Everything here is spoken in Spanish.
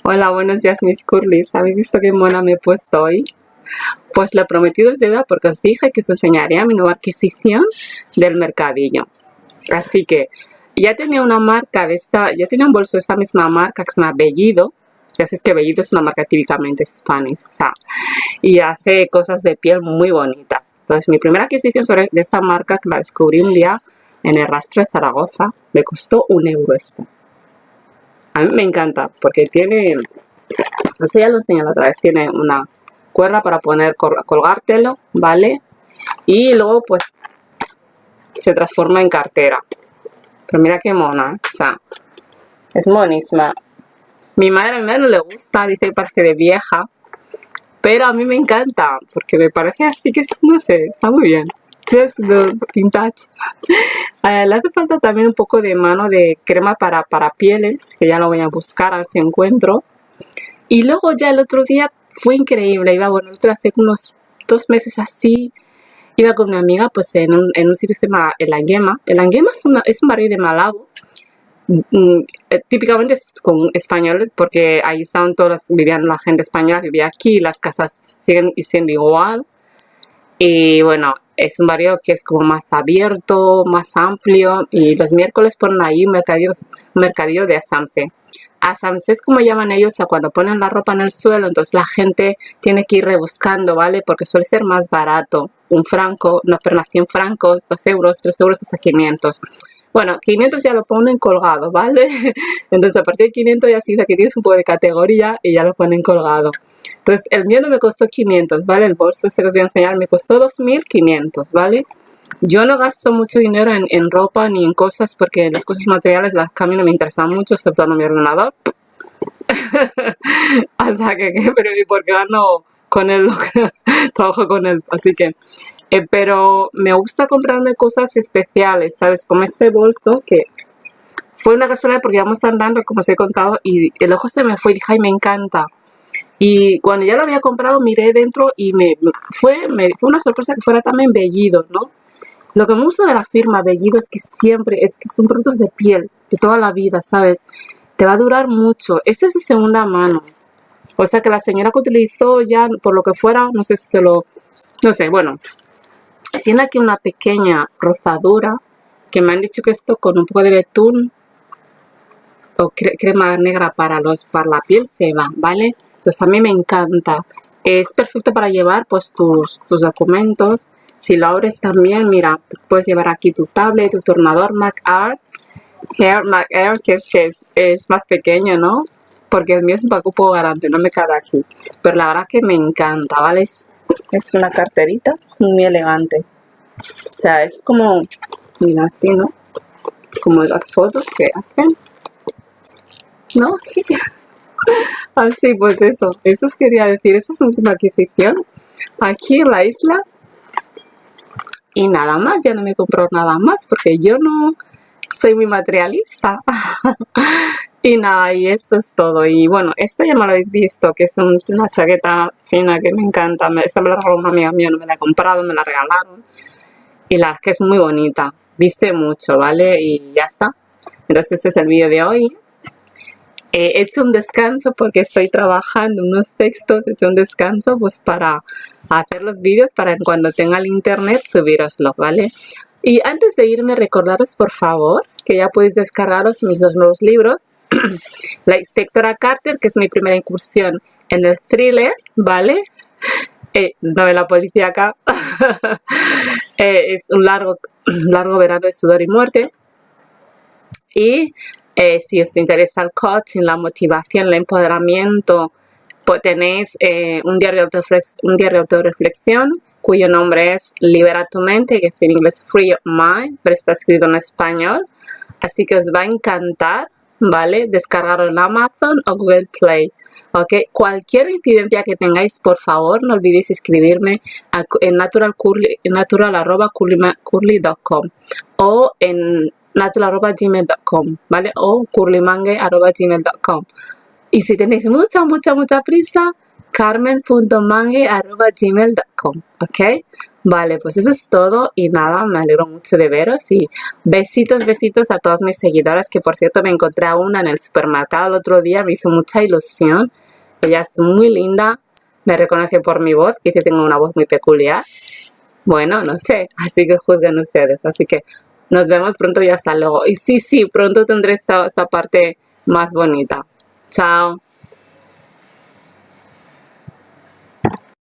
Hola, buenos días mis curlis. ¿Habéis visto qué mona me he puesto hoy? Pues lo prometido es deuda porque os dije que os enseñaría mi nueva adquisición del mercadillo. Así que ya tenía una marca de esta, ya tenía un bolso de esta misma marca que se llama Bellido. Ya sabéis que Bellido es una marca típicamente hispánica, o sea, y hace cosas de piel muy bonitas. Entonces mi primera adquisición sobre, de esta marca que la descubrí un día en el rastro de Zaragoza, me costó un euro esta. A mí me encanta porque tiene, no sé, ya lo enseñé otra vez, tiene una cuerda para poner, colgártelo, ¿vale? Y luego pues se transforma en cartera. Pero mira qué mona, o sea, es monísima. Mi madre, a madre no le gusta, dice que parece de vieja, pero a mí me encanta, porque me parece así que, no sé, está muy bien Eh, le hace falta también un poco de mano de crema para, para pieles, que ya lo voy a buscar a ver si encuentro. Y luego ya el otro día fue increíble, iba, bueno, hace unos dos meses así, iba con una amiga pues en un, en un sitio que se llama El Anguema. El Anguema es, un barrio de Malabo, mm, eh, típicamente es con español porque ahí estaban todas, vivían la gente española vivía aquí, las casas siguen siendo igual. Y bueno, es un barrio que es como más abierto, más amplio y los miércoles ponen ahí un mercadillo, de asamse. Asamse es como llaman ellos a cuando ponen la ropa en el suelo, entonces la gente tiene que ir rebuscando, ¿vale? Porque suele ser más barato. Un franco, una pernación francos, dos euros, tres euros hasta 500. Bueno, 500 ya lo ponen colgado, ¿vale? Entonces a partir de 500 ya sí que tienes un poco de categoría y ya lo ponen colgado. Entonces el mío no me costó 500, ¿vale? El bolso este que os voy a enseñar me costó 2500, ¿vale? Yo no gasto mucho dinero en, ropa ni en cosas porque las cosas materiales, las cambios no me interesan mucho, excepto mi ordenador. o sea que, pero ¿y por qué gano con él? Trabajo con él, así que eh, pero me gusta comprarme cosas especiales, ¿sabes? Como este bolso que fue una casualidad porque íbamos andando, como os he contado, y el ojo se me fue y dije, me encanta. Y cuando ya lo había comprado, miré dentro y me fue, fue una sorpresa que fuera también Bellido, ¿no? Lo que me gusta de la firma Bellido es que siempre, es que son productos de piel, de toda la vida, ¿sabes? Te va a durar mucho. Este es de segunda mano. O sea que la señora que utilizó ya, por lo que fuera, no sé si se lo... No sé, bueno, tiene aquí una pequeña rozadura que me han dicho que esto con un poco de betún o crema negra para, los, para la piel se va, ¿vale? Pues a mí me encanta. Es perfecto para llevar pues tus, tus documentos. Si lo abres también, mira, puedes llevar aquí tu tablet, tu tornador MacArt. Hair MacArt, que, es, que es, es, más pequeño, ¿no? Porque el mío es un poco grande, no me cabe aquí. Pero la verdad que me encanta, ¿vale? Es una carterita, es muy elegante. O sea, es como, mira así, ¿no? Como las fotos que hacen. ¿No? Sí. Así, pues eso. Eso os quería decir. Esa es última adquisición. Aquí en la isla. Y nada más. Ya no me compro nada más porque yo no soy muy materialista. Y nada, y eso es todo. Y bueno, esto ya me lo habéis visto, que es una chaqueta china que me encanta. Esta me la regaló una amiga mía, no me la he comprado, me la regalaron. Y la que es muy bonita. Viste mucho, ¿vale? Y ya está. Entonces este es el vídeo de hoy. he hecho un descanso porque estoy trabajando unos textos, he hecho un descanso pues para hacer los vídeos para cuando tenga el internet subiroslo, ¿vale? Y antes de irme recordaros por favor que ya podéis descargaros mis dos nuevos libros la inspectora Carter, que es mi primera incursión en el thriller, ¿vale? Eh, novela policíaca. eh, es un largo, largo verano de sudor y muerte. Y eh, si os interesa el coaching, la motivación, el empoderamiento, pues tenéis eh, un, diario un diario de autorreflexión cuyo nombre es Libera tu mente, que es en inglés Free Your Mind, pero está escrito en español. Así que os va a encantar ¿vale? Descargarlo en Amazon o Google Play. ¿ok? Cualquier incidencia que tengáis, por favor, no olvidéis escribirme en natural.curly.com o en natural.gmail.com, ¿vale? O curlymangue.gmail.com. Y si tenéis mucha, mucha, mucha prisa, carmen.mangue.gmail.com, ¿ok? Vale, pues eso es todo y nada, me alegro mucho de veros y besitos, besitos a todas mis seguidoras que por cierto me encontré a una en el supermercado el otro día, me hizo mucha ilusión, ella es muy linda, me reconoce por mi voz, que tengo una voz muy peculiar, bueno, no sé, así que juzguen ustedes, así que nos vemos pronto y hasta luego, y sí, sí, pronto tendré esta, esta parte más bonita, chao.